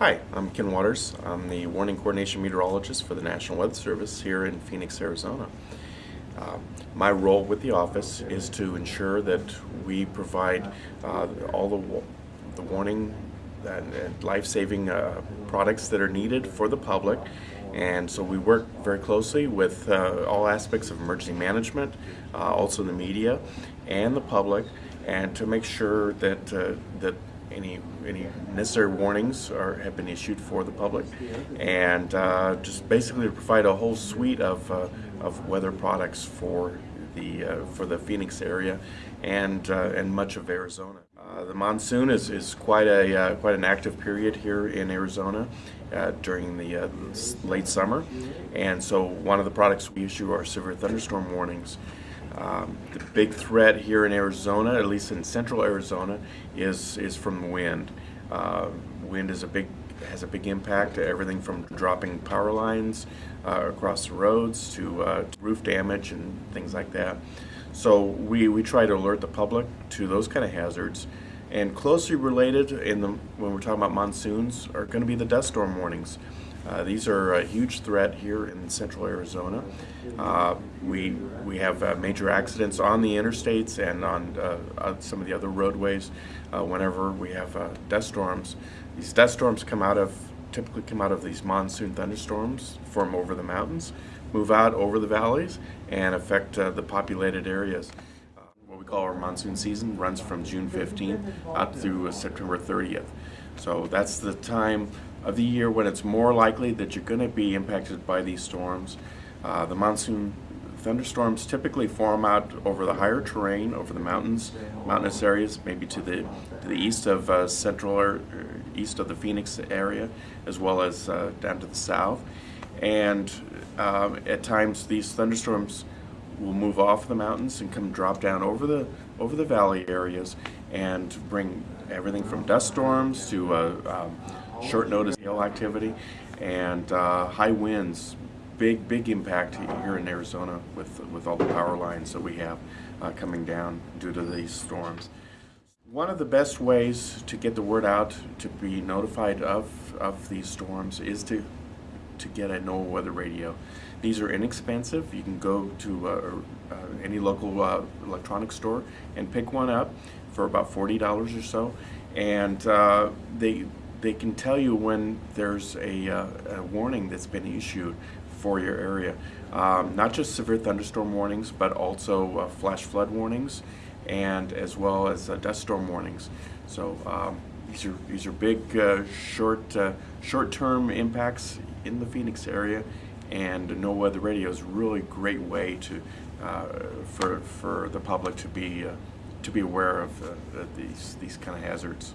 Hi, I'm Ken Waters. I'm the Warning Coordination Meteorologist for the National Weather Service here in Phoenix, Arizona. Uh, my role with the office is to ensure that we provide uh, all the, the warning and, and life-saving uh, products that are needed for the public. And so we work very closely with uh, all aspects of emergency management, uh, also the media and the public, and to make sure that uh, that any any necessary warnings are have been issued for the public, and uh, just basically to provide a whole suite of uh, of weather products for the uh, for the Phoenix area and uh, and much of Arizona. Uh, the monsoon is, is quite a uh, quite an active period here in Arizona during the late summer, and so one of the products we issue are severe thunderstorm warnings. Um, the big threat here in Arizona, at least in central Arizona, is is from wind. Uh, wind is a big has a big impact. To everything from dropping power lines uh, across the roads to, uh, to roof damage and things like that. So we, we try to alert the public to those kind of hazards. And closely related in the when we're talking about monsoons are going to be the dust storm warnings. Uh, these are a huge threat here in central Arizona. Uh, we we have uh, major accidents on the interstates and on uh, on some of the other roadways uh, whenever we have dust storms. These dust storms come out of typically come out of these monsoon thunderstorms, form over the mountains, move out over the valleys, and affect the populated areas. What we call our monsoon season runs from June 15th up through September 30th. So that's the time of the year when it's more likely that you're going to be impacted by these storms. Uh, the monsoon thunderstorms typically form out over the higher terrain, over the mountains, mountainous areas, maybe to the to the east of uh, central or east of the Phoenix area, as well as uh, down to the south. And um, at times, these thunderstorms will move off the mountains and come drop down over the over the valley areas and bring everything from dust storms to uh, um, short notice hail activity and uh, high winds. Big big impact here in Arizona with with all the power lines that we have uh, coming down due to these storms. One of the best ways to get the word out to be notified of of these storms is to to get a NOAA weather radio. These are inexpensive. You can go to uh, uh, any local uh, electronics store and pick one up for about forty dollars or so, and uh, they they can tell you when there's a, uh, a warning that's been issued for your area. Um, not just severe thunderstorm warnings, but also uh, flash flood warnings, and as well as dust storm warnings. So. Um, these are these are big, uh, short uh, short-term impacts in the Phoenix area, and NOAA Weather Radio is a really great way to uh, for for the public to be uh, to be aware of uh, these these kind of hazards.